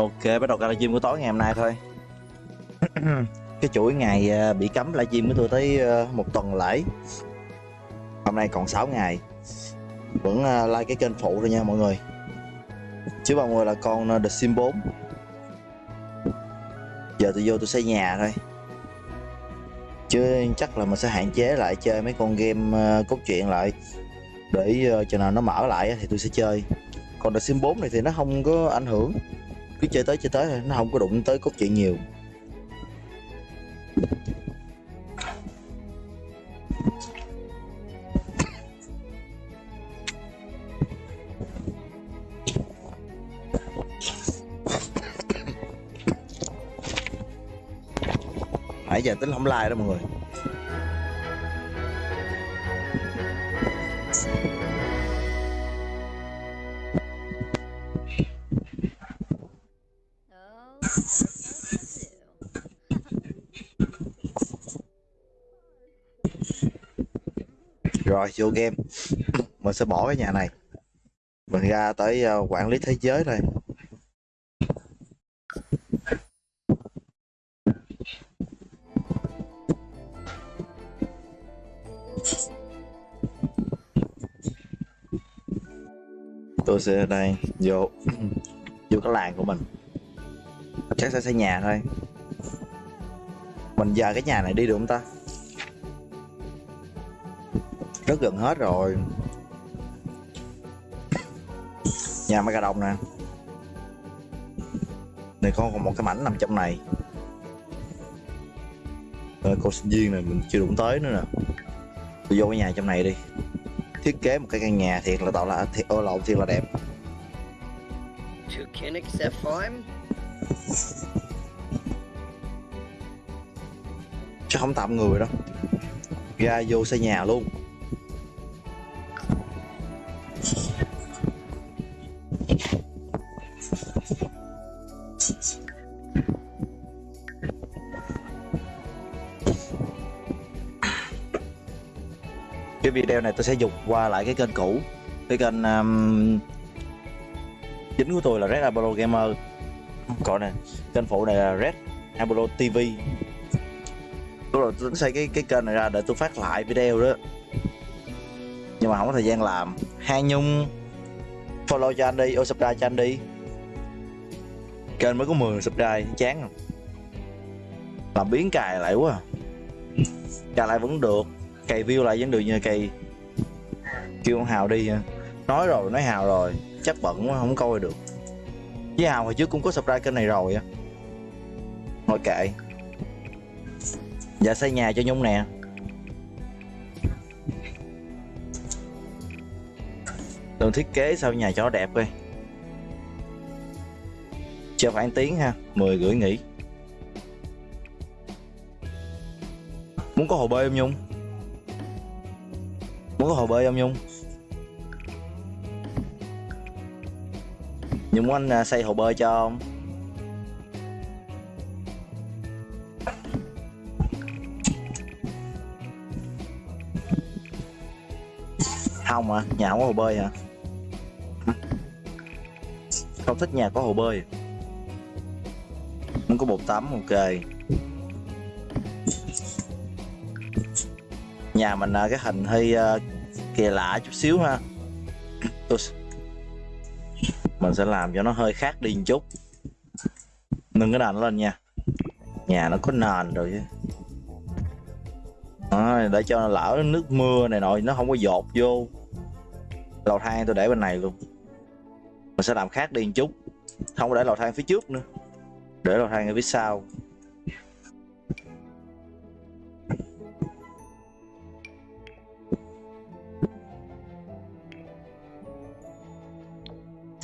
Ok, bắt đầu livestream của tối ngày hôm nay thôi. Cái chuỗi ngày à, bị cấm livestream của tôi tới à, một tuần lễ. Hôm nay còn 6 ngày. Vẫn à, like cái kênh phụ thôi nha mọi người. Chứ mọi người là con The Sim 4 Giờ tôi vô tôi xây nhà thôi. Chứ chắc là mình sẽ hạn chế lại chơi mấy con game cốt truyện lại. Để chừng nào nó mở lại thì tôi sẽ chơi. Còn The Sim 4 này thì nó không có ảnh hưởng cứ chơi tới chơi tới thôi, nó không có đụng tới cốt truyện nhiều. Nãy giờ tính không like đó mọi người. Rồi, vô game. Mình sẽ bỏ cái nhà này. Mình ra tới ờ, quản lý thế giới thôi. Tôi sẽ đây, vô vô cái làng của mình. Chắc sẽ xây nhà thôi. Mình giờ cái nhà này đi được không ta? Rất gần hết rồi. Nhà mấy gà đồng nè. Này con còn một cái mảnh nằm trong này. Ờ, cô sinh viên này mình chưa đụng tới nữa nè. Tôi vô cái nhà trong này đi. Thiết kế một cái căn nhà thiệt là tạo là thiệt ô lộn thiệt là đẹp. Chứ không tạm người đâu ra vô xây nhà luôn cái video này tôi sẽ dục qua lại cái kênh cũ. Cái kênh um, chính của tôi là Red Apollo Gamer. Còn nè kênh phụ này là Red Apollo TV tôi rồi, tôi tính xây cái cái kênh này ra để tôi phát lại video đó. Nhưng mà không có thời gian làm. Hai Nhung Follow cho anh đi, ô subscribe cho anh đi. Kênh mới có 10 subscribe, chán. Làm biến cài lại quá. À. Cài lại vẫn được. Cày view lại vẫn được như cày. Kêu con Hào đi. Nói rồi, nói Hào rồi. Chắc bận quá, không coi được. Với Hào hồi trước cũng có subscribe kênh này rồi á. Thôi kệ. Dạ xây nhà cho Nhung nè. Đường thiết kế sao nhà cho nó đẹp coi. Chờ khoảng tiếng ha 10 gửi nghỉ. Muốn có hồ bơi không Nhung? Muốn có hồ bơi không Nhung? Nhung muốn anh à, xây hồ bơi cho không? không à nhà không có hồ bơi hả không thích nhà có hồ bơi không có bột tắm ok nhà mình à, cái hình hơi à, kỳ lạ chút xíu ha. Mình sẽ làm cho nó hơi khác đi một chút. Nâng cái nền lên nha. Nhà nó có nền rồi chứ. Để cho lỡ nước mưa này nọ, nó không có dột vô. Lầu thang tôi để bên này luôn. Mình sẽ làm khác đi một chút. Không có để lầu thang phía trước nữa. Để lầu thang ở phía sau.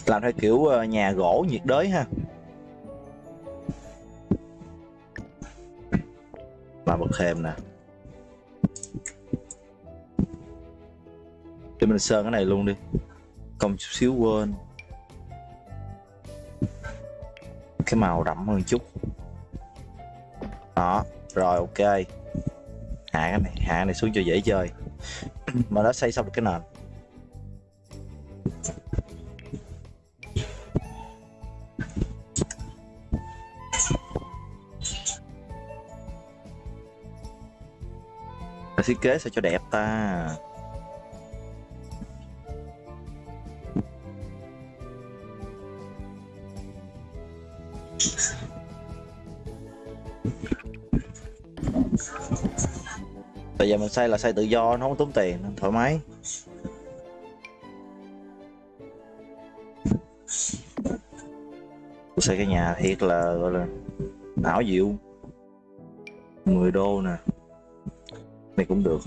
Làm theo kiểu ờ, nhà gỗ nhiệt đới ha. Làm bậc thềm nè. Để mình sơn cái này luôn đi. Công chút xíu quên. Cái màu đậm hơn chút. Đó, rồi, ok. Hạ cái này, hạ cái này xuống cho dễ chơi. Mà đã xây xong được cái nền. Thiết kế sao cho đẹp ta? Bây giờ mình xây là xây tự do, nó không tốn tiền, nên thoải mái. Tôi xây cái nhà thiệt là, gọi là ảo diệu 10 đô nè này cũng được.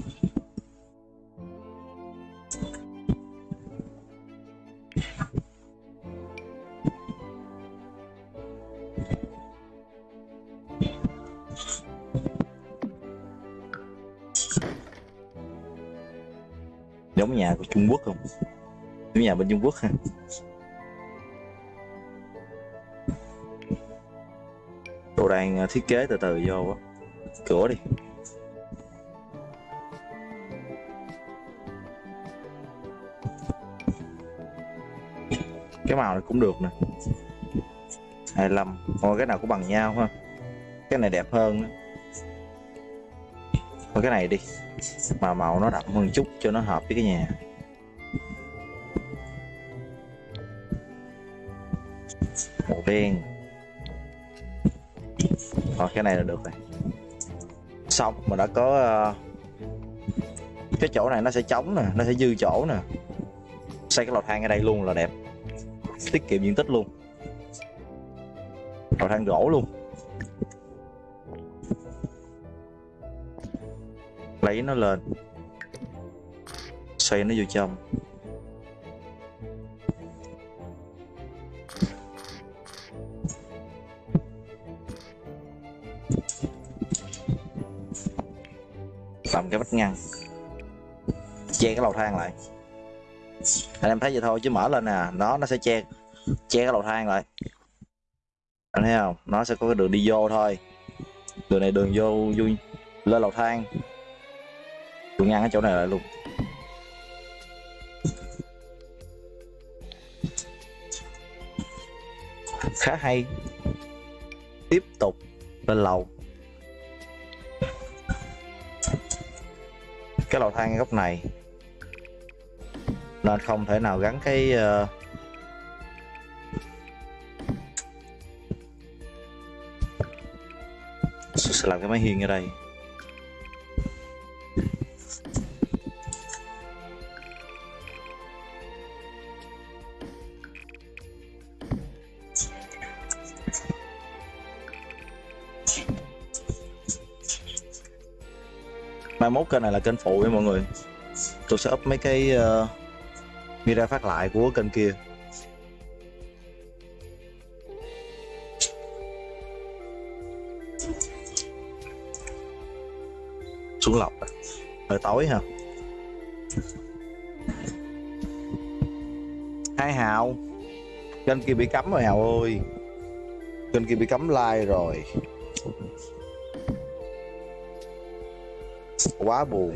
Giống nhà của Trung Quốc không? Giống nhà bên Trung Quốc ha. Tôi đang à, thiết kế từ từ vô á. Cửa đi. Cái màu này cũng được nè. 25 Thôi cái nào cũng bằng nhau ha. Cái này đẹp hơn coi Thôi, cái này đi. Mà màu nó đậm hơn chút cho nó hợp với cái nhà. Màu đen. Rồi cái này là được rồi. Xong, mà đã có ờ, cái chỗ này nó sẽ trống nè, nó sẽ dư chỗ nè. Xây cái lò than ở đây luôn là đẹp tiết kiệm diện tích luôn. Lò than gỗ luôn. Lấy nó lên. Xoay nó vô trong. Làm cái vách ngăn. Che cái lầu thang lại. Anh em thấy vậy thôi, chứ mở lên nè, nó nó sẽ che che cái lầu thang lại anh thấy không? Nó sẽ có cái đường đi vô thôi. Đường này đường vô vui lên lầu thang. Tôi ngăn cái chỗ này lại luôn. Khá hay. Tiếp tục lên lầu. Cái lầu thang góc này nên không thể nào gắn cái uh, sẽ làm cái máy hiên ở đây? Mai mốt kênh này là kênh phụ với mọi người. Tôi sẽ up mấy cái ờ, uh, video phát lại của kênh kia. Xuống lọc. Rồi hơi tối hả? hai hào, kênh kia bị cấm rồi hào ơi. Kênh kia bị cấm like rồi. Quá buồn.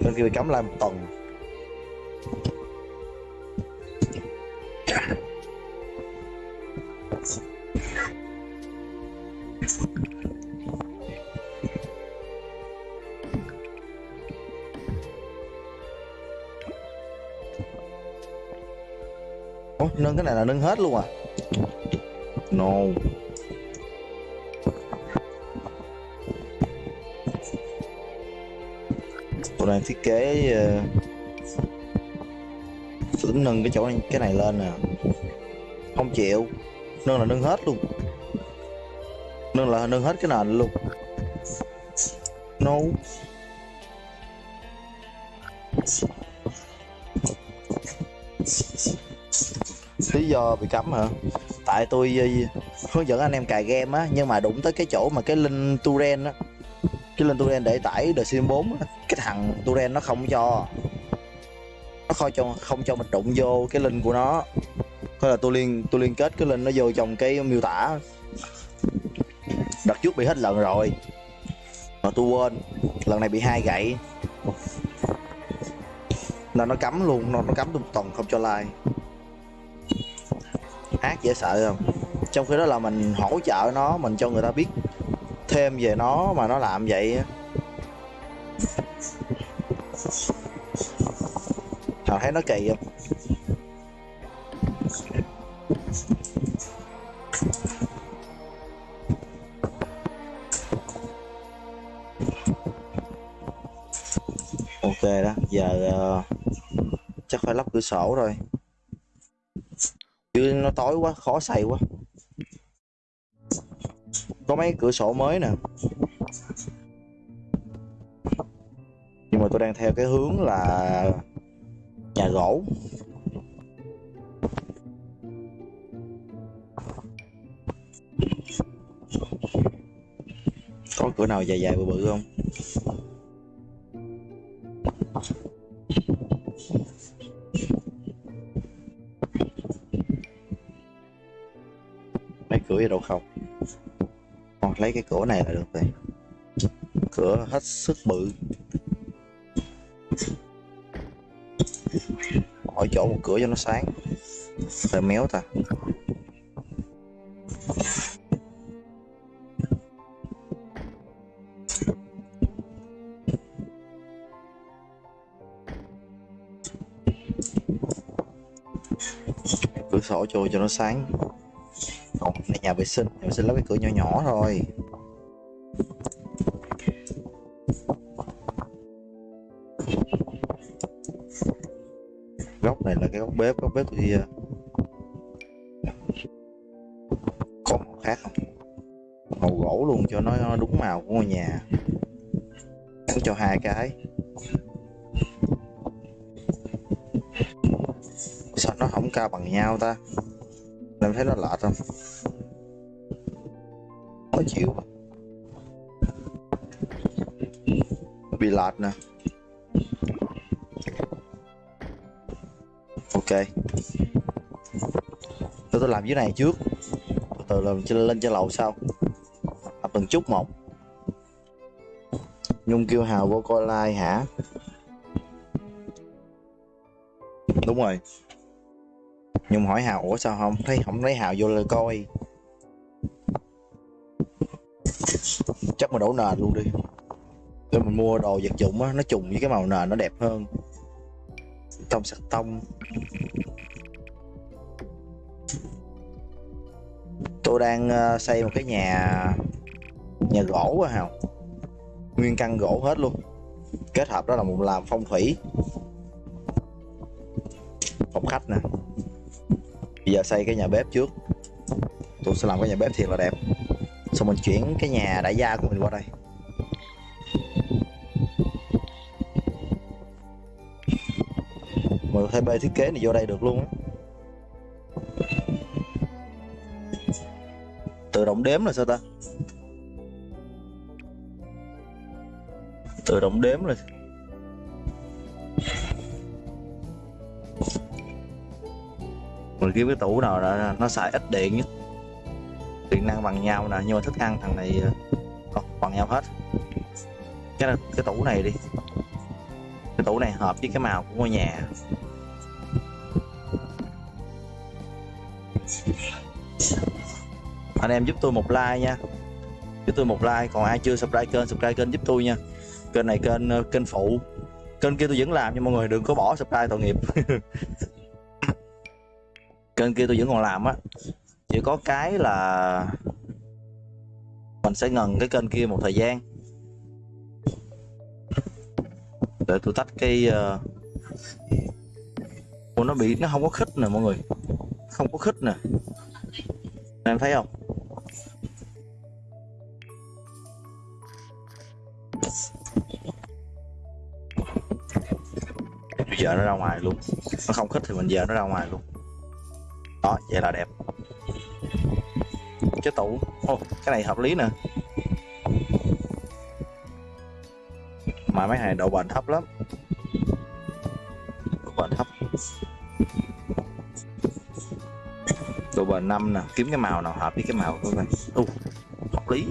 Kênh kia bị cấm like một tuần. Này là nâng hết luôn à? No. Tôi đang thiết kế uh, tính nâng cái chỗ này, cái này lên nè. Không chịu. Nâng là nâng hết luôn. Nâng là nâng hết cái nền luôn. No do bị cấm hả? Tại tôi ờ, hướng dẫn anh em cài game á, nhưng mà đụng tới cái chỗ mà cái link turen á. Cái link turen để tải The Sims 4 á. Cái thằng turen nó không cho, nó không cho không cho mình đụng vô cái link của nó. Thế là tôi liên tôi liên kết cái link nó vô trong cái miêu tả. Đợt trước bị hết lần rồi, mà tôi quên. Lần này bị hai gậy. Là nó cấm luôn, nó nó cấm tôi một tuần không cho like ác dễ sợ không? Trong khi đó là mình hỗ trợ nó mình cho người ta biết thêm về nó mà nó làm vậy thằng thấy nó kỳ không? Ok đó giờ uh, chắc phải lắp cửa sổ rồi chứ nó tối quá, khó xài quá. Có mấy cửa sổ mới nè. Nhưng mà tôi đang theo cái hướng là nhà gỗ. Có cửa nào dài dài bự bự không? Cửa đâu không? Còn lấy cái cửa này là được rồi. Cửa hết sức bự. Hỏi chỗ một cửa cho nó sáng. Rồi méo ta. Cửa sổ trôi cho nó sáng còn này nhà vệ sinh. Nhà vệ sinh lắp cái cửa nhỏ nhỏ thôi. Góc này là cái góc bếp góc bếp thì à, có màu khác không? Màu gỗ luôn cho nó đúng màu của ngôi nhà. Gắn cho hai cái. Sao nó không cao bằng nhau ta? Em thấy nó lạ không? Khó chịu bị lạt nè. Ok. Tôi tôi làm dưới này trước. Từ từ làm trên lên trên lầu sau. Tập từng chút một. Nhung kêu hào vô coi like hả? Đúng rồi. Nhung hỏi hào, ủa sao không? Thấy không lấy hào vô lời coi. Chắc mà đổ nền luôn đi. Để mình mua đồ vật dụng á, nó trùng với cái màu nền nó đẹp hơn. Tông sạch tông. Tôi đang ờ, xây một cái nhà nhà gỗ á hào. Nguyên căn gỗ hết luôn. Kết hợp đó là một làm phong thủy. Phòng khách nè. Bây giờ xây cái nhà bếp trước. Tôi sẽ làm cái nhà bếp thiệt là đẹp xong mình chuyển cái nhà đại gia của mình qua đây. Mình có thể bê thiết kế này vô đây được luôn á. Tự động đếm là sao ta? Tự động đếm rồi mình kiếm cái tủ nào là nó xài ít điện nhất điện năng bằng nhau nè, nhưng mà thức ăn thằng này ờ, còn bằng nhau hết. Cái là cái tủ này đi. Cái tủ này hợp với cái màu của ngôi nhà. Anh em giúp tôi một like nha. Giúp tôi một like, còn ai chưa subscribe kênh subscribe kênh giúp tôi nha. Kênh này kênh ờ, kênh phụ. Kênh kia tôi vẫn làm, nhưng mọi người đừng có bỏ subscribe tội nghiệp. Kênh kia tôi vẫn còn làm á chỉ có cái là mình sẽ ngần cái kênh kia một thời gian. Để tôi tách cái. Ờ, Ủa, nó bị nó không có khích nè mọi người. Không có khích nè. Em thấy không? Bây giờ nó ra ngoài luôn. Nó không khích thì mình giờ nó ra ngoài luôn. Đó vậy là đẹp cái tủ. Ô, cái này hợp lý nè. Mà mấy này độ bền thấp lắm. Độ bền thấp. Độ bền năm nè. Kiếm cái màu nào hợp với cái màu của mình. U hợp lý.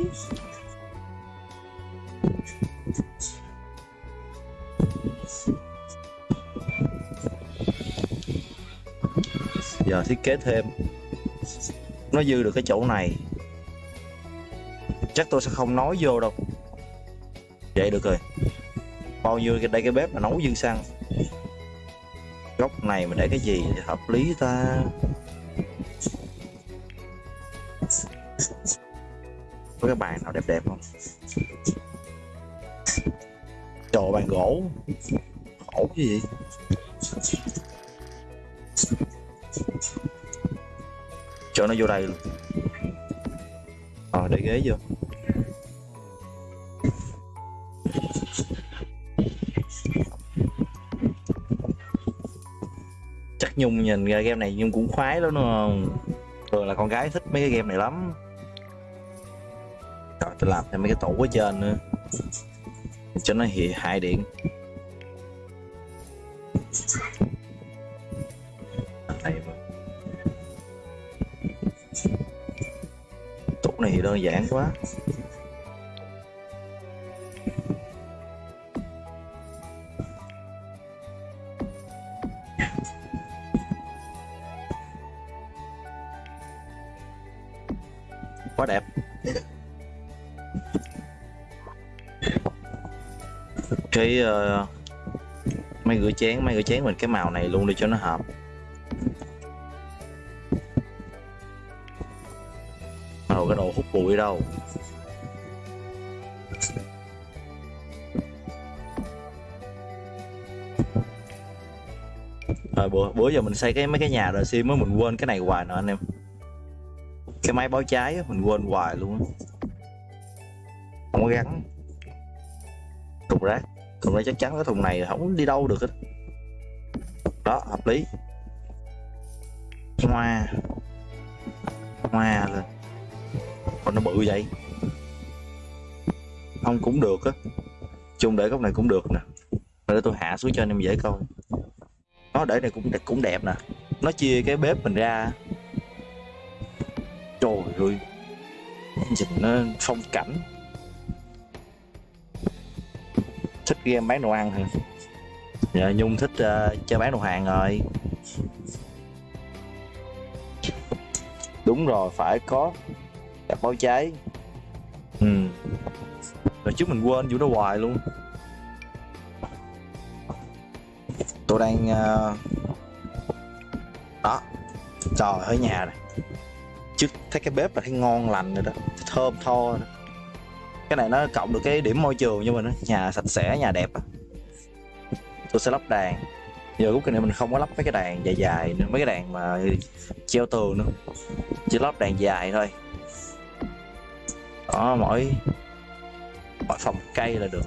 Giờ thiết kế thêm nó dư được cái chỗ này. Chắc tôi sẽ không nói vô đâu. Vậy được rồi. Bao nhiêu cái đây cái bếp mà nấu dư xăng. Góc này mình để cái gì thì hợp lý ta? Có cái bàn nào đẹp đẹp không? Trời bàn gỗ. Khổ cái gì? Cho nó vô đây luôn. Rồi để ghế vô. Chắc nhung nhìn ra game này nhung cũng khoái lắm, đúng không? Thường là con gái thích mấy cái game này lắm. Rồi tôi làm thêm mấy cái tủ ở trên nữa. Cho nó hiện hại điện. Đơn giản quá. Quá đẹp. Cái uh, mấy rửa chén mấy rửa chén mình cái màu này luôn đi cho nó hợp. Bụi đâu. À, bữa bữa giờ mình xây cái mấy cái nhà rồi sim mới mình quên cái này hoài nè anh em. Cái máy báo cháy á, mình quên hoài luôn không có gắn. Thùng rác. Thùng rác chắc chắn cái thùng này không đi đâu được hết. Đó hợp lý. Hoa. Hoa lên nó bự vậy? Không cũng được á. Chung để góc này cũng được nè. Để tôi hạ xuống cho anh em dễ coi. Nó để này cũng cũng đẹp nè. Nó chia cái bếp mình ra. Trời ơi. Nhìn nó phong cảnh. Thích game bán đồ ăn hả? Dạ nhung thích uh, chơi bán đồ hàng rồi. Đúng rồi phải có gặp báo cháy. Ừ. Rồi trước mình quên vụ đó hoài luôn. Tôi đang uh... đó. Trời ở nhà này. Trước thấy cái bếp là thấy ngon lành rồi đó. Thơm tho rồi đó. cái này nó cộng được cái điểm môi trường cho mình đó. nhà sạch sẽ, nhà đẹp á. tôi sẽ lắp đèn. giờ lúc này mình không có lắp mấy cái đèn dài dài nữa. Mấy cái đèn mà treo tường nữa. Chỉ lắp đèn dài thôi đó mỗi mỗi phòng cây là được.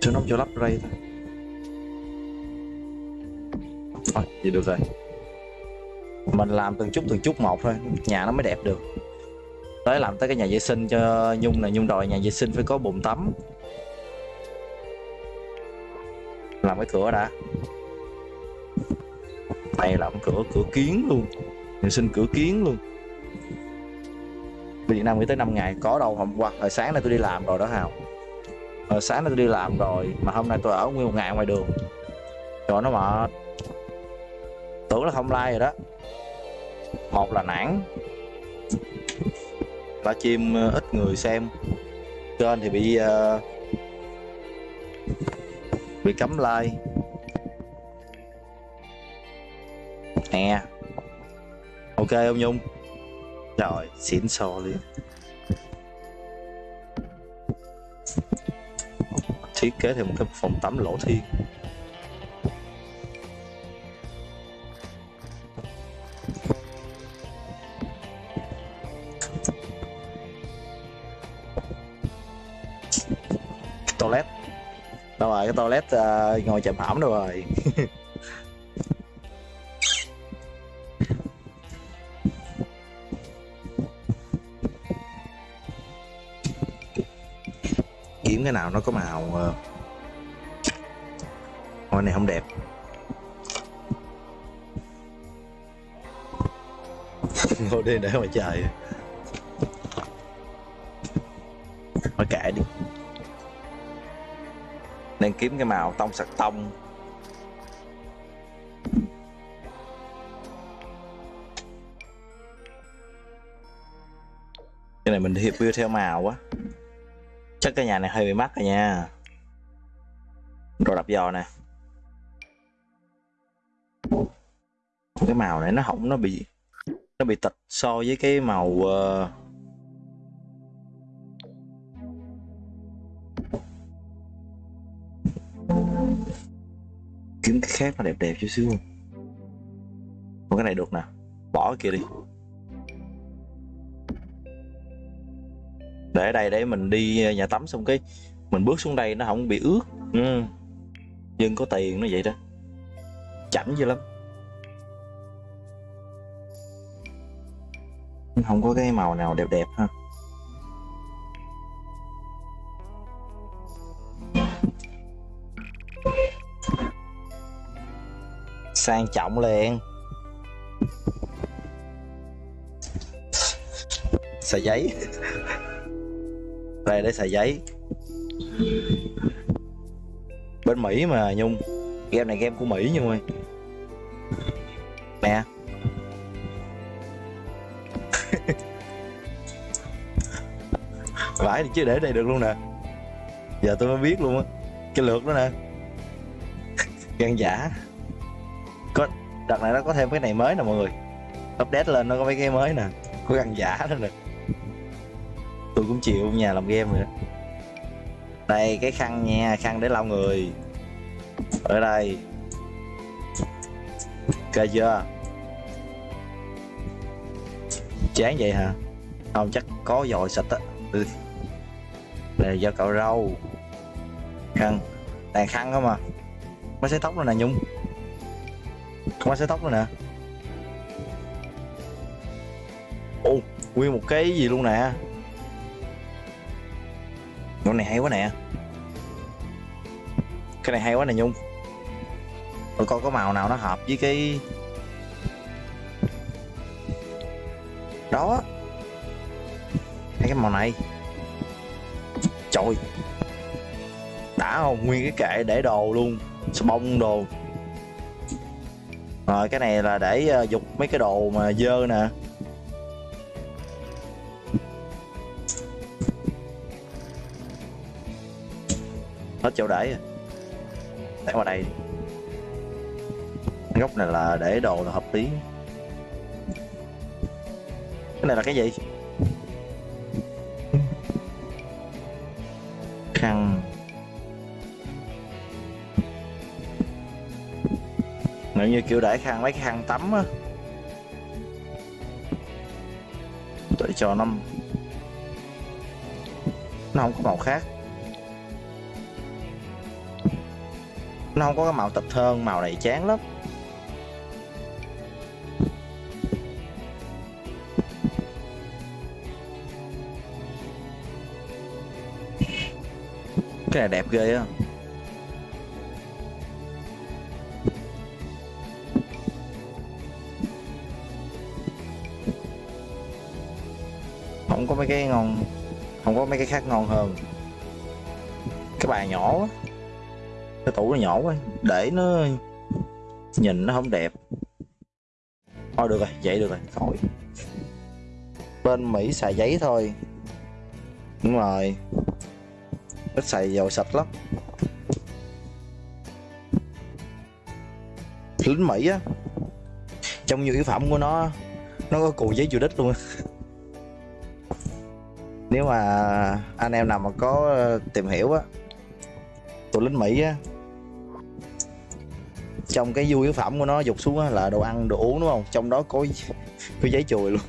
Chứ nó cho lắp ray thôi. Thôi, vậy được rồi. Mình làm từng chút từng chút một thôi. Nhà nó mới đẹp được. Tới làm tới cái nhà vệ sinh cho nhung này nhung đòi nhà vệ sinh phải có bồn tắm. Cái cửa đã. Này làm cửa cửa kiến luôn. Mình xin cửa kiến luôn. Việt Nam nghĩ tới 5 ngày có đâu hôm qua. Hồi sáng nay tôi đi làm rồi đó Hào. Hồi sáng nay tôi đi làm rồi mà hôm nay tôi ở nguyên một ngày ngoài đường. Rồi nó mệt tưởng là không like rồi đó. Một là nản. Là chim ờ, ít người xem. Kênh thì bị uh, bị cấm like. Nè. Ok, ông nhung. Rồi xịn sò liền. Thiết kế thêm một cái phòng tắm lỗ thiên. Toilet. Ờ, đâu rồi cái toilet uh, ngồi chậm hỏng đâu rồi? Kiếm cái nào nó có màu uh... Này không đẹp. Ngồi đi để mà trời thôi kệ đi nên kiếm cái màu tông sặc tông. Cái này mình hiệp view theo màu quá chắc cái nhà này hơi bị mắc rồi nha. Rồi đập giò nè. Cái màu này nó hỏng nó bị nó bị tịch so với cái màu uh, kiếm cái khác nó đẹp đẹp chút xíu Còn cái này được nè. Bỏ cái kia đi. Để ở đây, để mình đi nhà tắm xong cái mình bước xuống đây nó không bị ướt. Ừ. dân có tiền nó vậy đó. Chảnh dữ lắm. Không có cái màu nào đẹp đẹp ha. Sang trọng liền. Xài giấy. Đây để xài giấy. Bên mỹ mà, nhung. Game này game của mỹ nhung ơi nè. Vãi thì chứ, để đây được luôn nè. Giờ tôi mới biết luôn á. Cái lượt đó nè. Gan giả có, đợt này nó có thêm cái này mới nè mọi người. Update lên nó có mấy cái mới nè, có gần giả nữa nè. Tôi cũng chịu nhà làm game nữa đây, cái khăn nha, khăn để lau người. Ở đây. Ok chưa? Chán vậy hả? Không, chắc có dòi sạch á. Ừ. đây, do cậu râu. Khăn. Tàn khăn không mà mới sấy tóc rồi nè, nhung quá sợi tóc nữa nè. Ô nguyên một cái gì luôn nè. Con này hay quá nè. Cái này hay quá nè, nhung. Tôi coi có màu nào nó hợp với cái đó. Hay cái màu này. Trời. Đã không? Nguyên cái kệ để đồ luôn. Xà bông đồ rồi cái này là để ờ, uh, dục mấy cái đồ mà dơ nè. Hết chỗ để rồi. Để qua đây. Góc này là để đồ là hợp lý. Cái này là cái gì? Như kiểu để khăn mấy cái khăn tắm á. Để cho nó nó không có màu khác. Nó không có cái màu tịch hơn màu này chán lắm. Cái này đẹp ghê á. Mấy cái ngon, không có mấy cái khác ngon hơn. Cái bàn nhỏ quá. Cái tủ nó nhỏ quá, để nó nhìn nó không đẹp. Thôi được rồi, vậy được rồi, khỏi. Bên mỹ xài giấy thôi. Đúng rồi. Ít xài dầu sạch lắm. Lính mỹ á, trong nhiều yếu phẩm của nó nó có cù giấy chùa đích luôn nếu mà anh em nào mà có ờ, tìm hiểu á, tụi lính mỹ á, trong cái du yếu phẩm của nó dục xuống á là đồ ăn, đồ uống, đúng không? Trong đó có có giấy chùi luôn.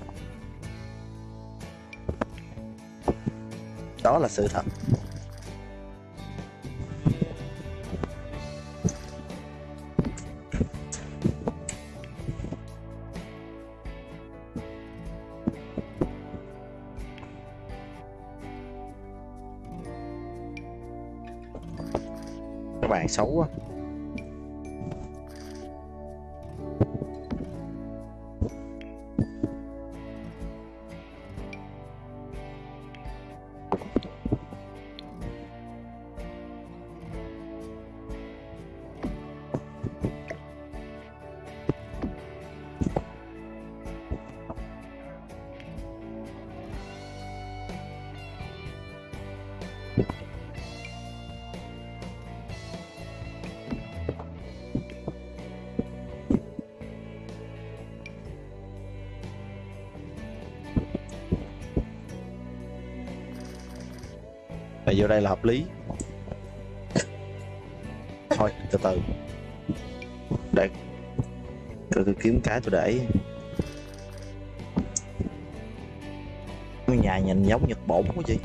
Đó là sự thật. Xấu quá. Là vô đây là hợp lý. Thôi từ từ. Để tôi, tôi kiếm cái tôi để. Ngôi nhà nhìn giống nhật bổn quá chị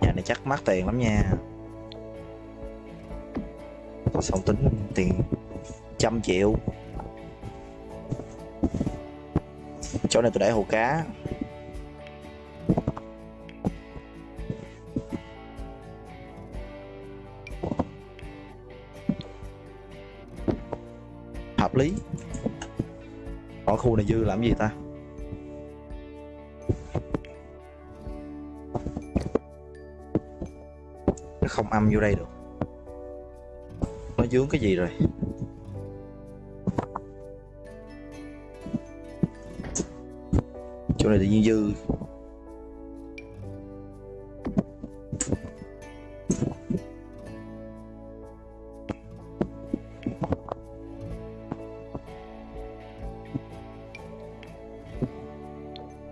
nhà này chắc mắc tiền lắm nha. Xong tính tiền trăm triệu. Chỗ này tôi để hồ cá. Hợp lý. Ở khu này dư làm gì ta? Nó không âm vô đây được. Nó dướng cái gì rồi? Này tự nhiên dư.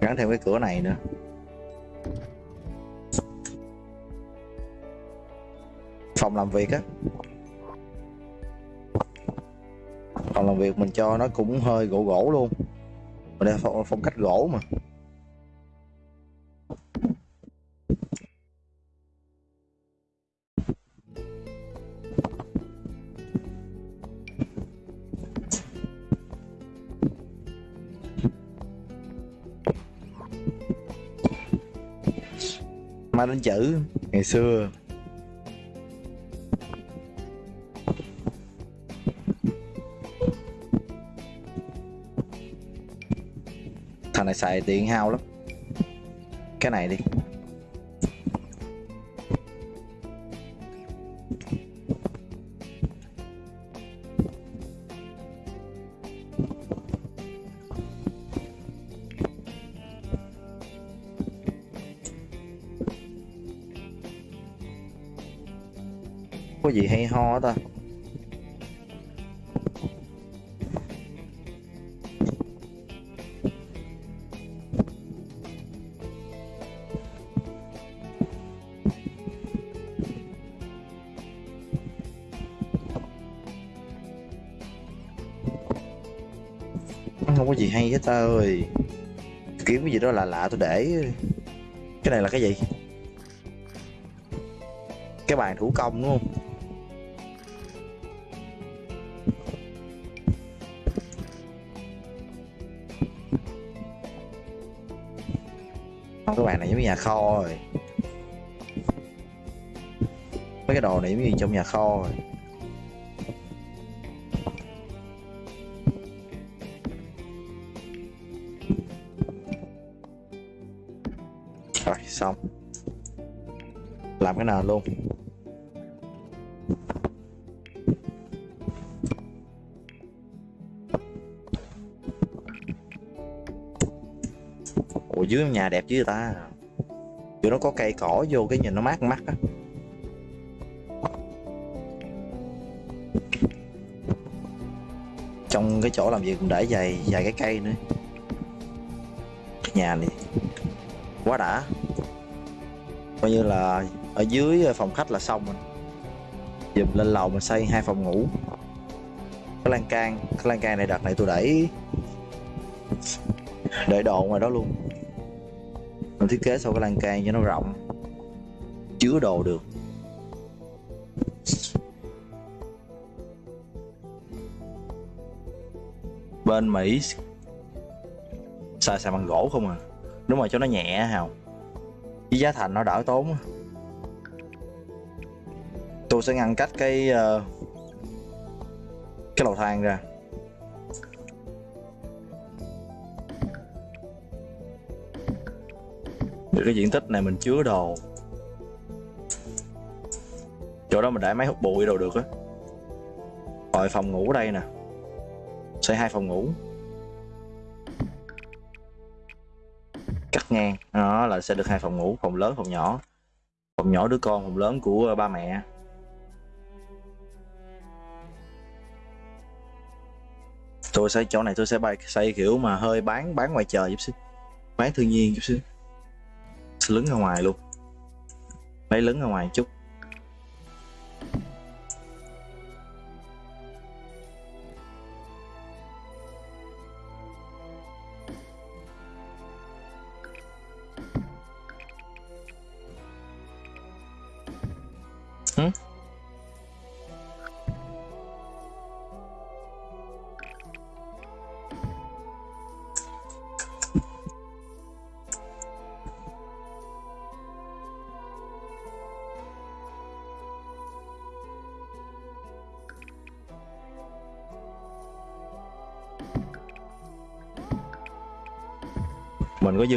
Gắn thêm cái cửa này nữa. Phòng làm việc á. Phòng làm việc mình cho nó cũng hơi gỗ gỗ luôn. Mình đây phong, phong cách gỗ mà. Mai đánh chữ. Ngày xưa. Thằng này xài điện hao lắm. Cái này đi có gì hay ho ta? Không có gì hay hết ta ơi. Kiếm cái gì đó là lạ tôi để. Cái này là cái gì? Cái bàn thủ công đúng không? Giống như nhà kho rồi. Mấy cái đồ này giống như trong nhà kho rồi? Rồi, xong. Làm cái nào luôn? Ủa, dưới nhà đẹp chứ ta? Chỗ nó có cây cỏ vô cái nhìn nó mát mắt á. Trong cái chỗ làm việc cũng để vài vài cái cây nữa. Cái nhà này quá đã. Coi như là ở dưới phòng khách là xong rồi. Dùm lên lầu mình xây hai phòng ngủ. Cái lan can, cái lan can này đợt này tôi đẩy để đồ ngoài đó luôn mình thiết kế sau cái lan can cho nó rộng. Chứa đồ được. Bên mỹ xài xài bằng gỗ không à? Đúng rồi cho nó nhẹ hào. Với giá thành nó đỡ tốn tôi sẽ ngăn cách cái uh, cái lầu thang ra. Để cái diện tích này mình chứa đồ. Chỗ đó mình để máy hút bụi đồ được á. Rồi phòng ngủ đây nè. Xây hai phòng ngủ. Cắt ngang. Đó là sẽ được hai phòng ngủ, phòng lớn, phòng nhỏ. Phòng nhỏ đứa con, phòng lớn của ba mẹ. Tôi xây chỗ này tôi sẽ bay, xây kiểu mà hơi bán bán ngoài trời chút xíu. Bán thiên nhiên chút xíu lứng ra ngoài luôn. Lấy lứng ra ngoài chút.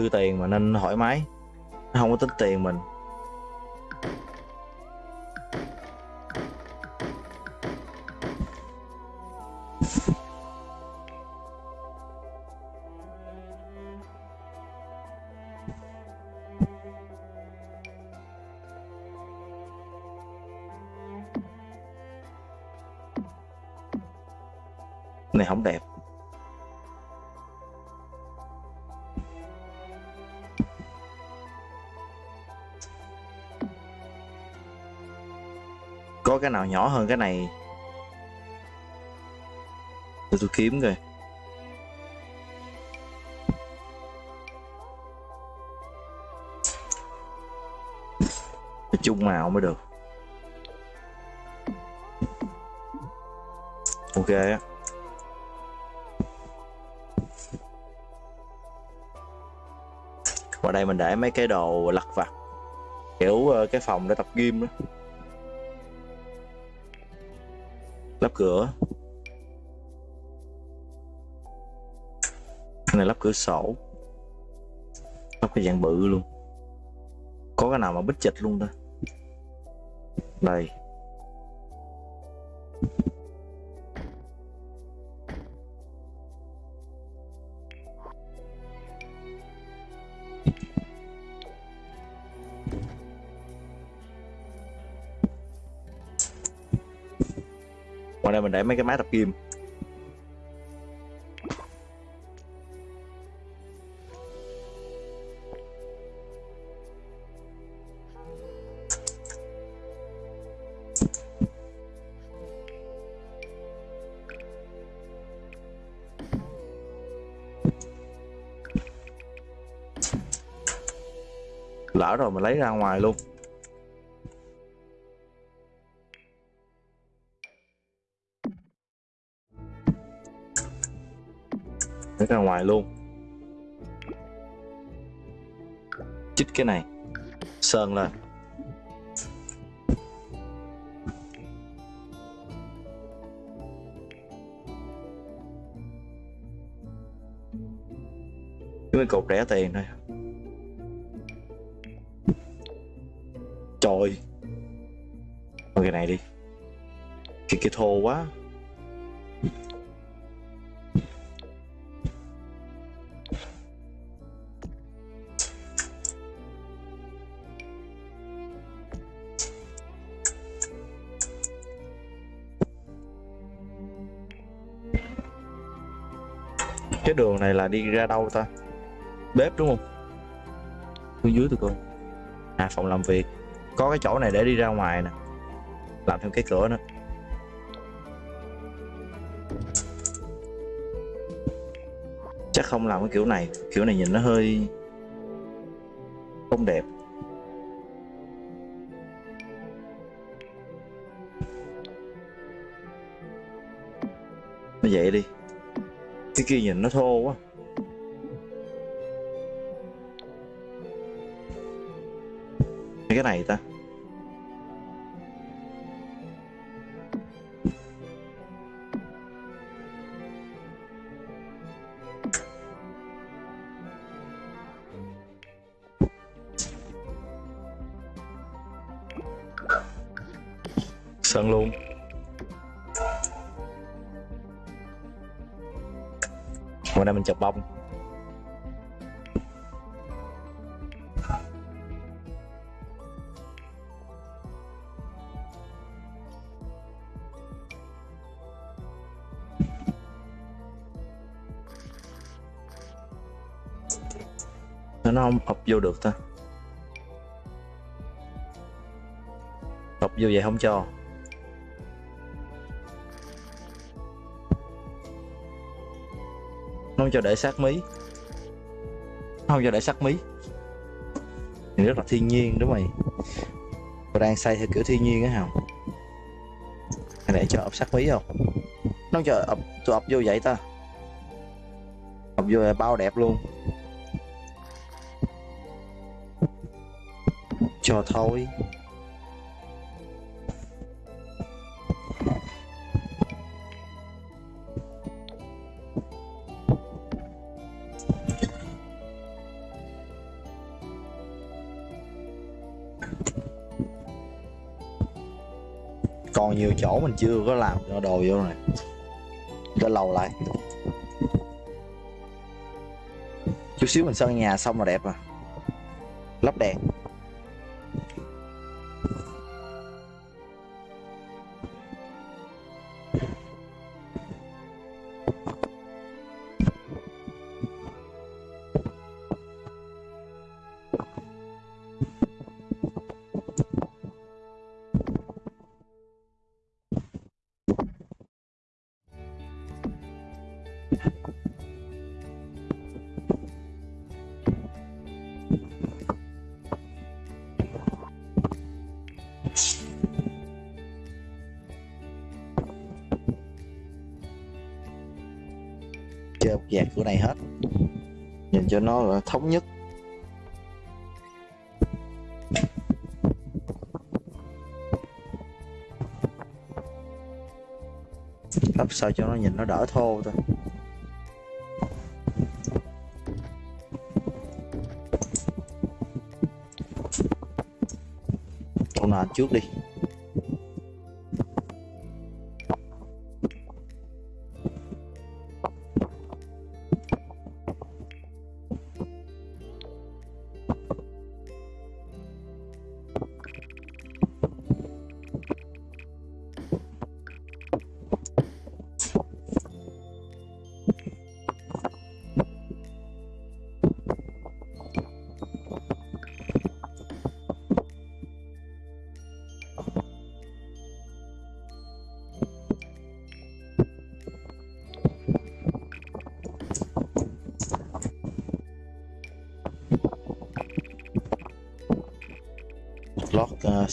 Dư tiền mà nên thoải mái. Nó không có tính tiền mình. Này, không đẹp. Cái nào nhỏ hơn cái này. Để tôi kiếm coi. Phải chung màu mới được. Ok á. Đây mình để mấy cái đồ lặt vặt, kiểu ờ, cái phòng để tập gym đó cửa. Cái này lắp cửa sổ. Lắp cái dạng bự luôn. Có cái nào mà bích chịch luôn ta? Đây. Để mấy cái máy tập kim lỡ rồi mình lấy ra ngoài luôn. Lấy ra ngoài luôn. Chích cái này. Sơn lên. Cái mấy cột rẻ tiền thôi. Trời. Thôi cái này đi. Cái cái thô quá. Này là đi ra đâu ta? Bếp đúng không? Phía dưới tôi coi. À phòng làm việc. Có cái chỗ này để đi ra ngoài nè. Làm thêm cái cửa nữa. Chắc không làm cái kiểu này. Kiểu này nhìn nó hơi không đẹp. Cái kia nhìn nó thô quá. Cái này ta. Nó không ập vô được ta ập vô vậy không cho. Nó không cho để sát mí. Nó không cho để sát mí. Thì rất là thiên nhiên đúng mày. Tôi đang xây theo kiểu thiên nhiên á hào để cho ập sát mí không? Nó không cho ập tôi ập vô vậy ta. Ập vô là bao đẹp luôn. Cho thôi. Còn nhiều chỗ mình chưa có làm cho đồ vô này. Để lầu lại. Chút xíu mình sơn nhà xong là đẹp à. Lắp đèn. Cho nó là thống nhất. Lắp sao cho nó nhìn nó đỡ thô thôi chỗ nào trước đi.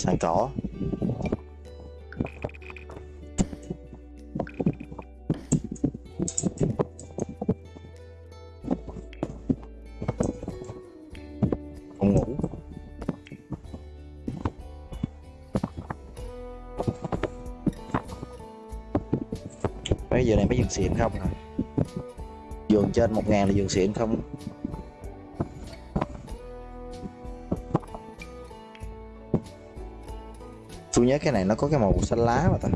Lót uh, cỏ phòng ngủ. Bây giờ này mấy giường xịn không nè giường trên một ngàn là giường xịn không? Tôi nhớ cái này nó có cái màu xanh lá mà ta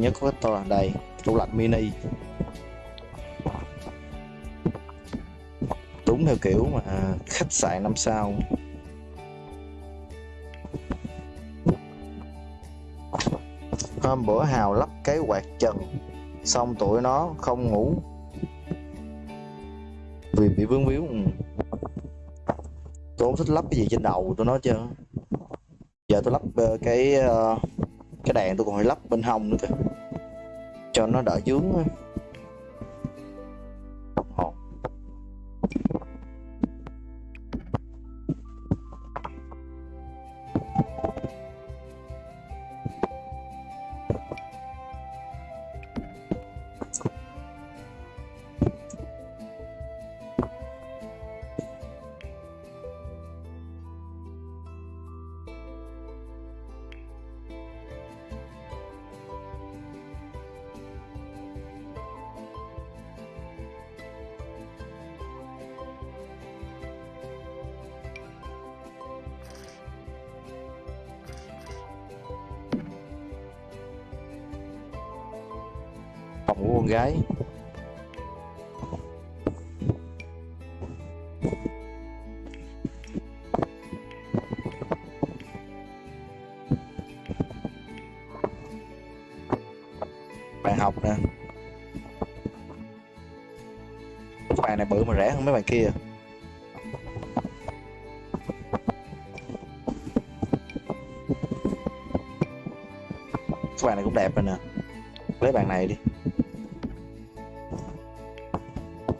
tôi nhớ có cái to đây tủ lạnh mini. Đúng theo kiểu mà khách sạn năm sao. Hôm bữa hào lắp cái quạt trần, xong tụi nó không ngủ. Vì bị vướng víu. Tôi không thích lắp cái gì trên đầu tôi nói chưa giờ tôi lắp ờ, cái ờ, cái đèn tôi còn phải lắp bên hông nữa kìa cho nó đỡ dướng bự mấy kia. Cái bàn này cũng đẹp rồi nè. Lấy bàn này đi.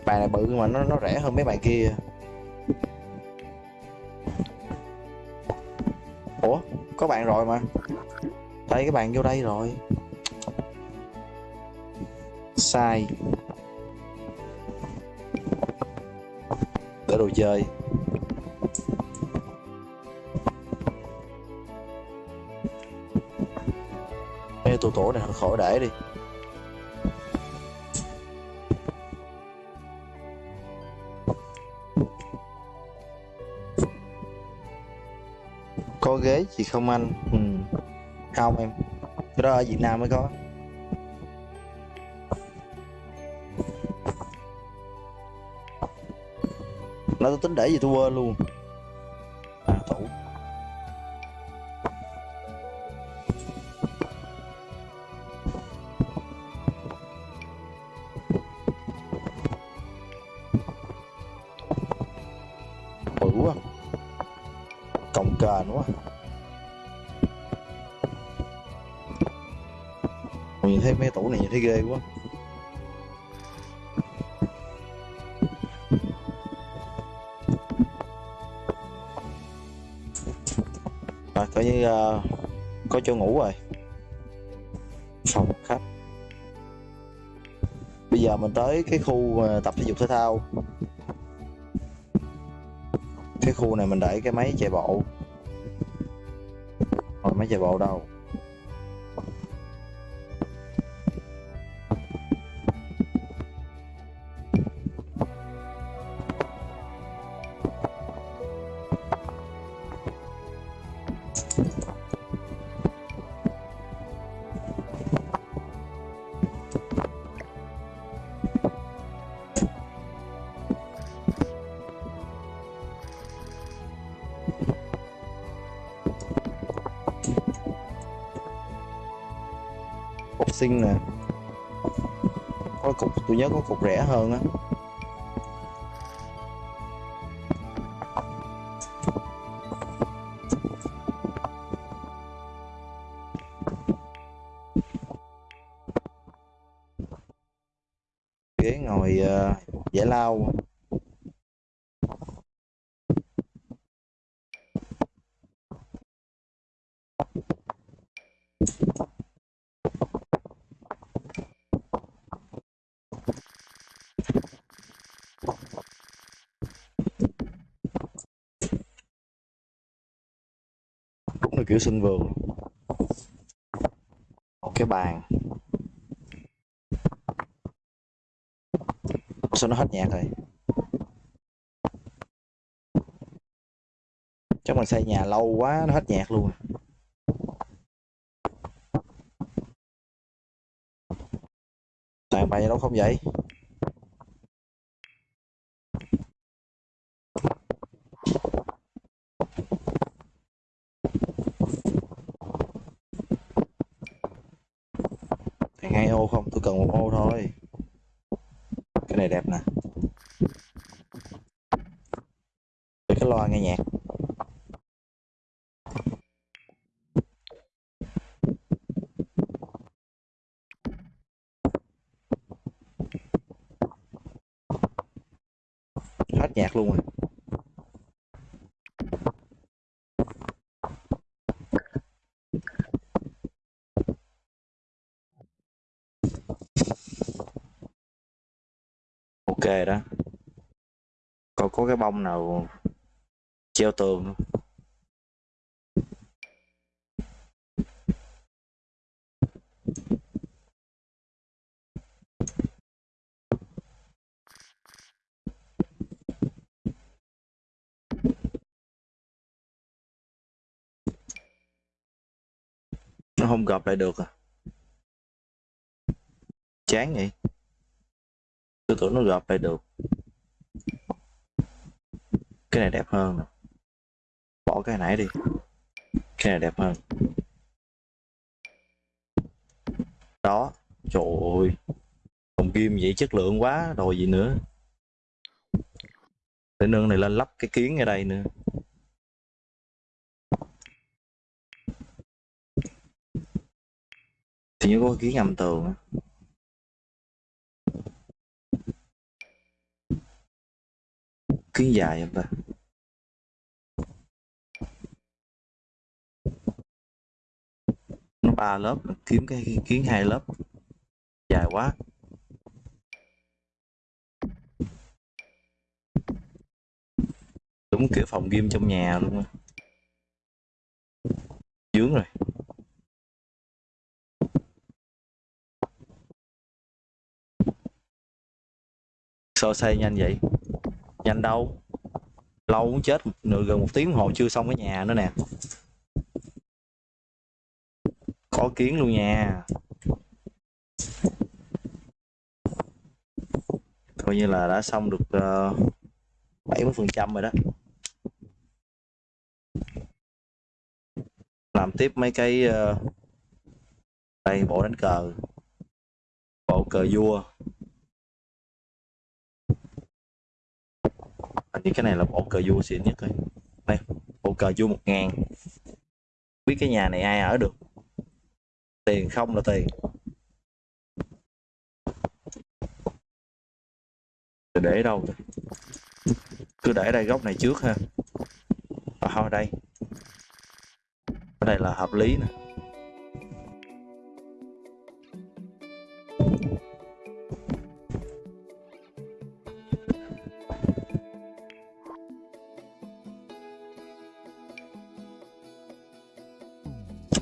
Bàn này bự mà nó nó rẻ hơn mấy bàn kia. Ủa, có bạn rồi mà. Thấy cái bàn vô đây rồi. Sai. Đồ chơi. Ê, tủ tổ này khỏi để đi. Có ghế gì không anh? Ừ. không em. Cái đó ở việt nam mới có. Nó tôi tính để gì tôi quên luôn. À tủ bự quá. Cồng kềnh quá nhìn thấy mấy tủ này nhìn thấy ghê quá. Rồi có chỗ ngủ rồi. Phòng khách. Bây giờ mình tới cái khu tập thể dục thể thao. Cái khu này mình để cái máy chạy bộ. Rồi máy chạy bộ đâu? Cục xinh nè. Có cục tôi nhớ có cục rẻ hơn á. Rồi ngồi ờ, giải lao. Đúng là kiểu sân vườn một cái bàn. Sao nó hết nhạc rồi. Chắc mình xây nhà lâu quá, nó hết nhạc luôn. Tại bay đâu không vậy Thằng hai ô không tôi cần một ô thôi cái này đẹp nè Để cái loa nghe nhạc hết nhạc luôn rồi ok đó. Coi có cái bông nào treo tường không? nó không gập lại được à? Chán vậy tôi tưởng nó gộp lại được. Cái này đẹp hơn nè. Bỏ cái nãy đi. Cái này đẹp hơn. Đó, trời ơi. Hồng kim vậy chất lượng quá rồi gì nữa? Để nương này lên lắp cái kiến ở đây nữa. Thì như có kiến ngầm tường á. kiến dài không ta nó ba lớp, kiếm cái kiến hai lớp. Dài quá. Đúng kiểu phòng game trong nhà luôn á. Dướng rồi. Sao xây nhanh vậy? Nhanh đâu. Lâu muốn chết nửa gần một tiếng đồng hồ chưa xong cái nhà nữa nè. Có kiến luôn nha. Coi như là đã xong được ờ, bảy mươi phần trăm rồi đó. Làm tiếp mấy cái uh, đây bộ đánh cờ. Bộ cờ vua. Hình như cái này là bộ cờ vua xịn nhất rồi đây bộ cờ vua một ngàn. Biết cái nhà này ai ở được? Tiền không là tiền. Để đâu rồi? cứ để đây góc này trước ha. À, thôi đây. Ở đây là hợp lý nè.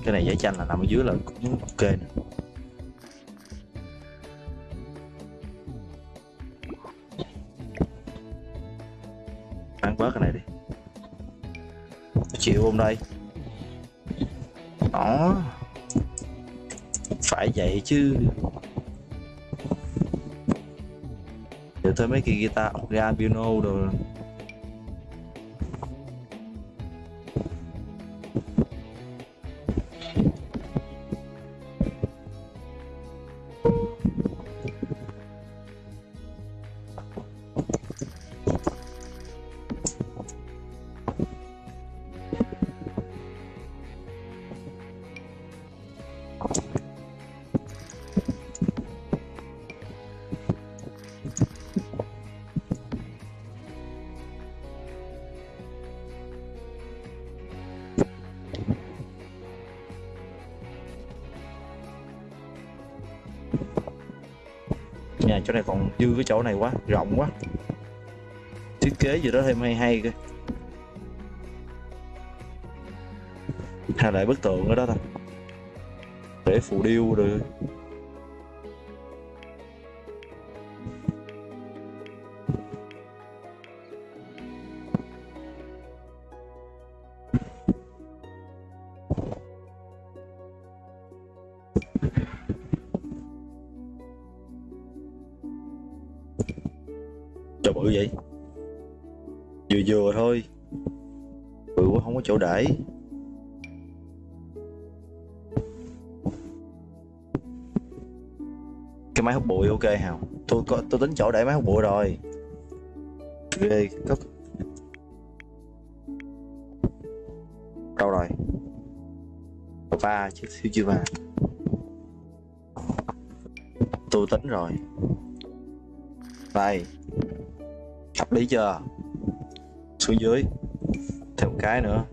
Cái này giải tranh là nằm ở dưới là cũng ok nè. Ăn bớt cái này đi. Chịu hôm đây đó. Phải vậy chứ. Để thôi mấy cái guitar piano rồi chỗ này còn dư cái chỗ này quá, rộng quá. Thiết kế gì đó thêm hay hay cơ. Hay lại bức tượng ở đó thôi. Để phù điêu rồi. Chỗ để. Cái máy hút bụi, ok hào tôi có tôi tính chỗ để máy hút bụi rồi. Ghê có đâu rồi? Ba chứ thiếu chưa ba? Tôi tính rồi. Đây. Hợp lý chưa? Xuống dưới. Thêm một cái nữa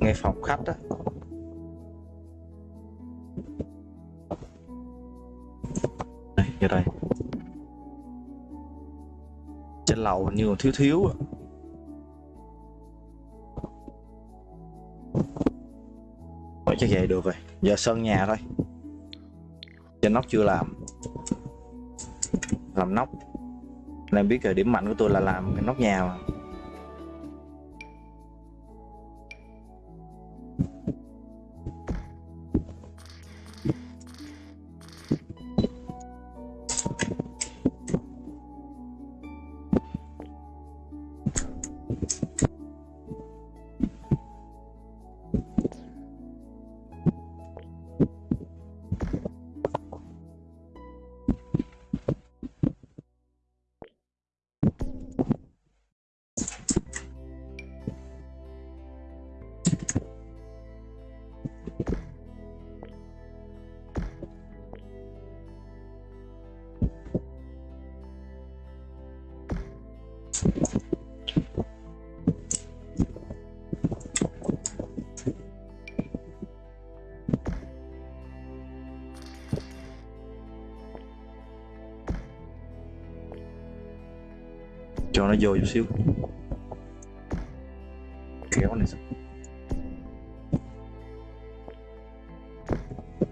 ngay phòng khách đó, đây vô đây. Trên lầu hình như còn thiếu thiếu à. Thôi chắc vậy được rồi. Giờ sơn nhà thôi. Trên nóc chưa làm. Làm nóc. Nên biết rồi điểm mạnh của tôi là làm cái nóc nhà mà. Cho nó vô chút xíu. Kéo này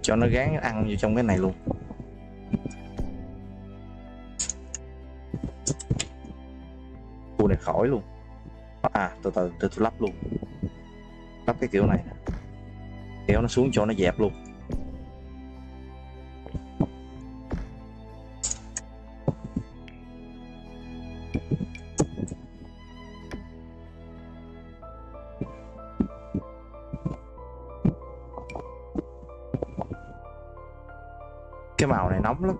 cho nó gán ăn vô trong cái này luôn. Khu này khỏi luôn. À từ từ từ tôi lắp luôn. Lắp cái kiểu này kéo nó xuống cho nó dẹp luôn. Nóng lắm.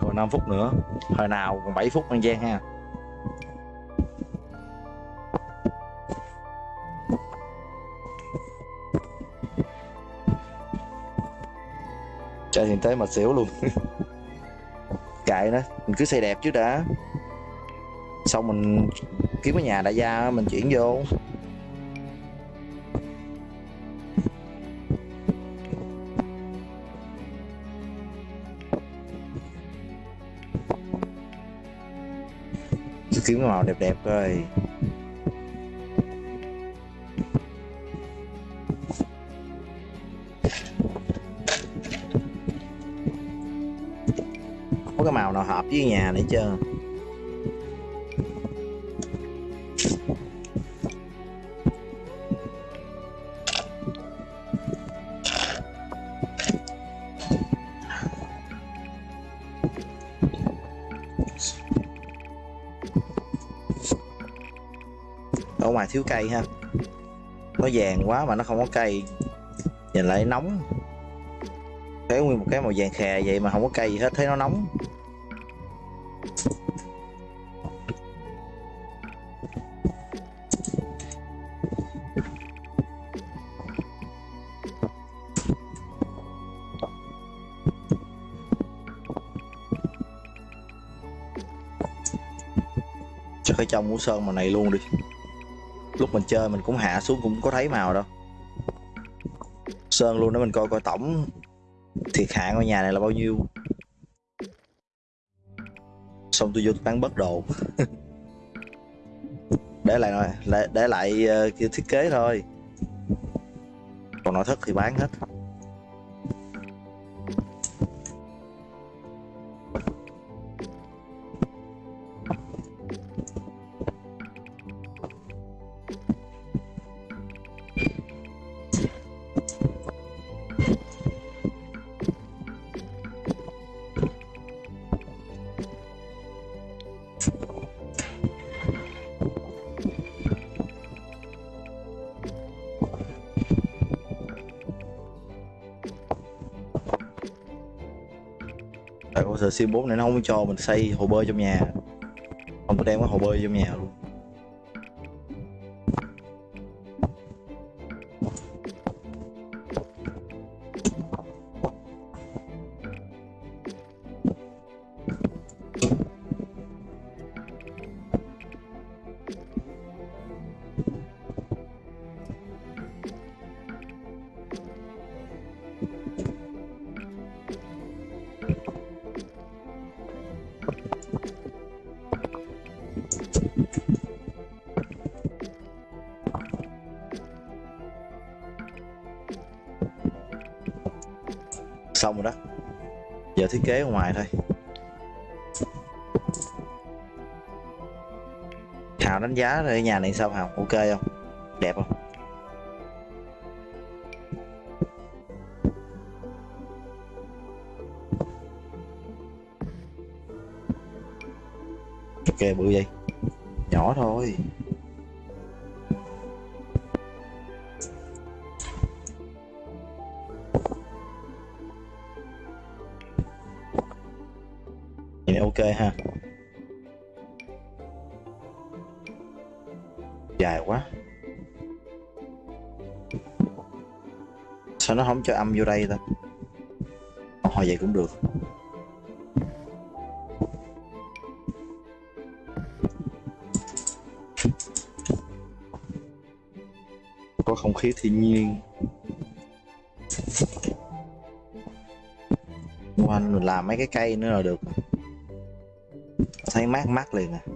Còn 5 phút nữa. Hồi nào còn 7 phút ăn gian ha. Chạy hiện tế mà xỉu luôn. kệ đó. Mình cứ xây đẹp trước đã. Xong mình kiếm cái nhà đại gia mình chuyển vô. Kiếm cái màu đẹp đẹp coi. Hợp với nhà này chưa? Ở ngoài thiếu cây ha. Nó vàng quá mà nó không có cây. Nhìn lại nóng. Thấy nguyên một cái màu vàng khè vậy mà không có cây gì hết, thấy nó nóng. Trong mũ sơn màu này luôn đi. Lúc mình chơi mình cũng hạ xuống cũng có thấy màu đâu. Sơn luôn để mình coi coi tổng thiệt hại ngôi nhà này là bao nhiêu. Xong tôi vô tôi bán bất đồ. Để lại rồi để, để lại uh, thiết kế thôi. Còn nội thất thì bán hết. Tại con sim 4 này nó không cho mình xây hồ bơi trong nhà? Không có đem cái hồ bơi trong nhà luôn. Thiết kế ở ngoài thôi. Hào đánh giá rồi nhà này sao, hào? Ok không? Đẹp không? Ok, bự vậy. Nhỏ thôi. Chơi ha. Dài quá. Sao nó không cho âm vô đây ta? Hồi vậy cũng được. Có không khí thiên nhiên. Quanh mình làm mấy cái cây nữa là được thấy mát mát liền à.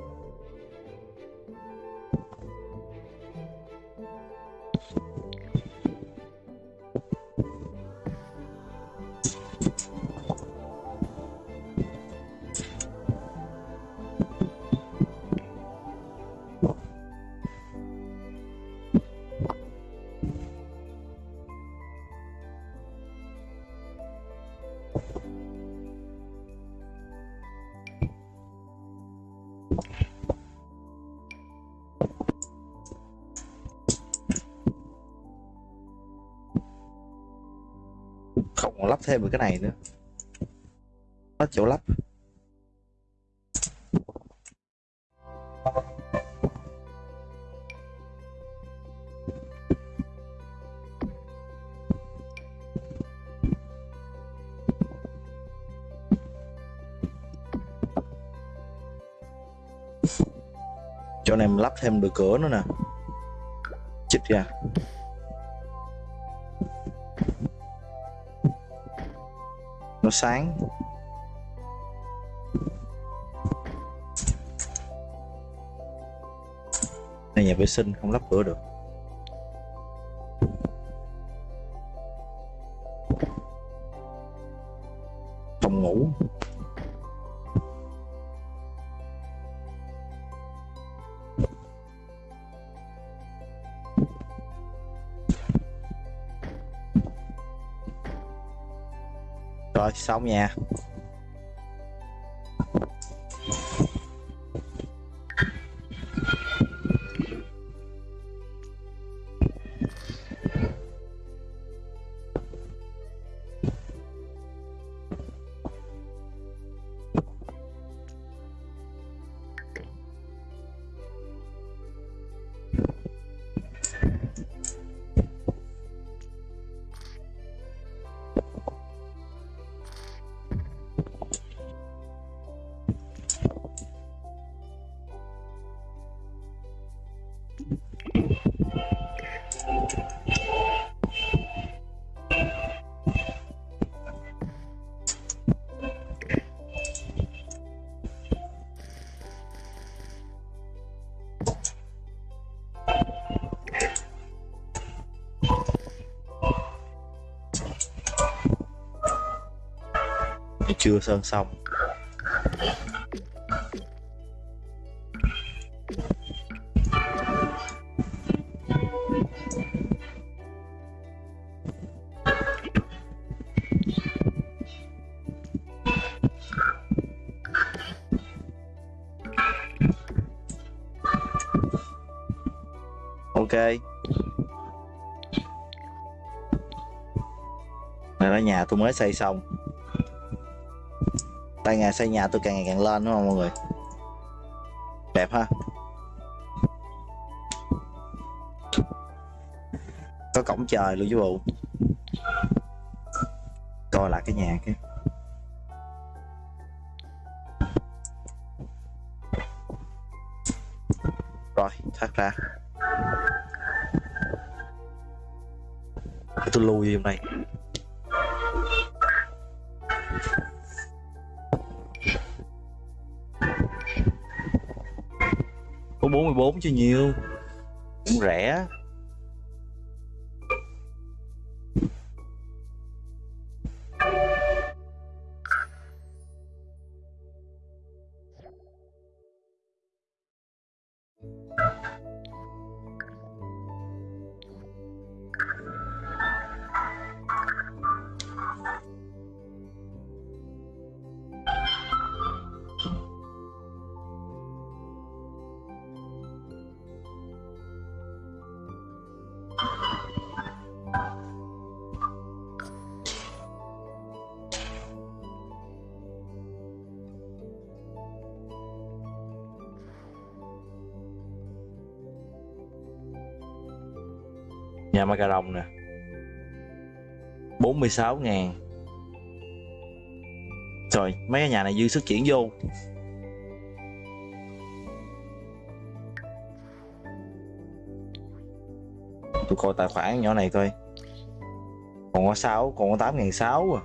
Lắp thêm một cái này nữa. Có chỗ lắp. Chỗ này mình lắp thêm được cửa nữa nè. Chích ra. Nó sáng. Này nhà vệ sinh không lắp cửa được. Xong nha. Chưa sơn xong. Ok. Này là nhà tôi mới xây xong tay nghề xây nhà tôi càng ngày càng lên đúng không mọi người? Đẹp ha? Có cổng trời luôn chứ bộ. Coi lại cái nhà cái. Chưa nhiều. Cũng rẻ. Nhà ma cà rồng nè 46 ngàn. Trời mấy cái nhà này dư sức chuyển vô. Tôi coi tài khoản nhỏ này coi. Còn có 6, còn có 8 ngàn 6 à.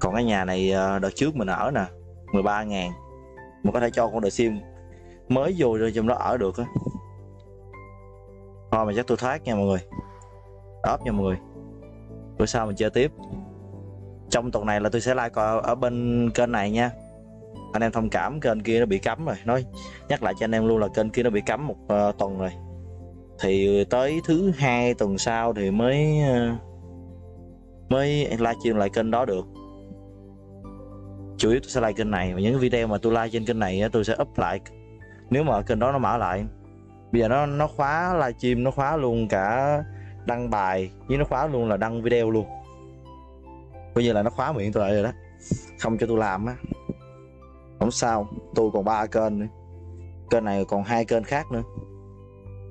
Còn cái nhà này ờ, đợt trước mình ở nè 13 ngàn. Mình có thể cho con đợt sim. Mới vô rồi trong đó ở được á mà chắc tôi thoát nha mọi người. Ốp nha mọi người. Bữa sau mình chơi tiếp. Trong tuần này là tôi sẽ like ở, ở bên kênh này nha. Anh em thông cảm kênh kia nó bị cấm rồi. Nói nhắc lại cho anh em luôn là kênh kia nó bị cấm một uh, tuần rồi. Thì tới thứ hai tuần sau thì mới uh, mới livestream lại kênh đó được. Chủ yếu tôi sẽ like kênh này và những video mà tôi like trên kênh này tôi sẽ up lại. Nếu mà kênh đó nó mở lại bây giờ nó nó khóa livestream, nó khóa luôn cả đăng bài với nó khóa luôn là đăng video luôn. Coi như là nó khóa miệng tôi lại rồi đó. Không cho tôi làm á. Không sao tôi còn ba kênh nữa. Kênh này còn hai kênh khác nữa.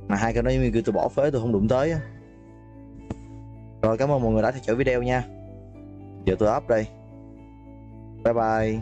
Mà hai kênh đó giống như kêu tôi bỏ phế tôi không đụng tới á. Rồi, cảm ơn mọi người đã theo dõi video nha. Giờ tôi up đây. Bye bye.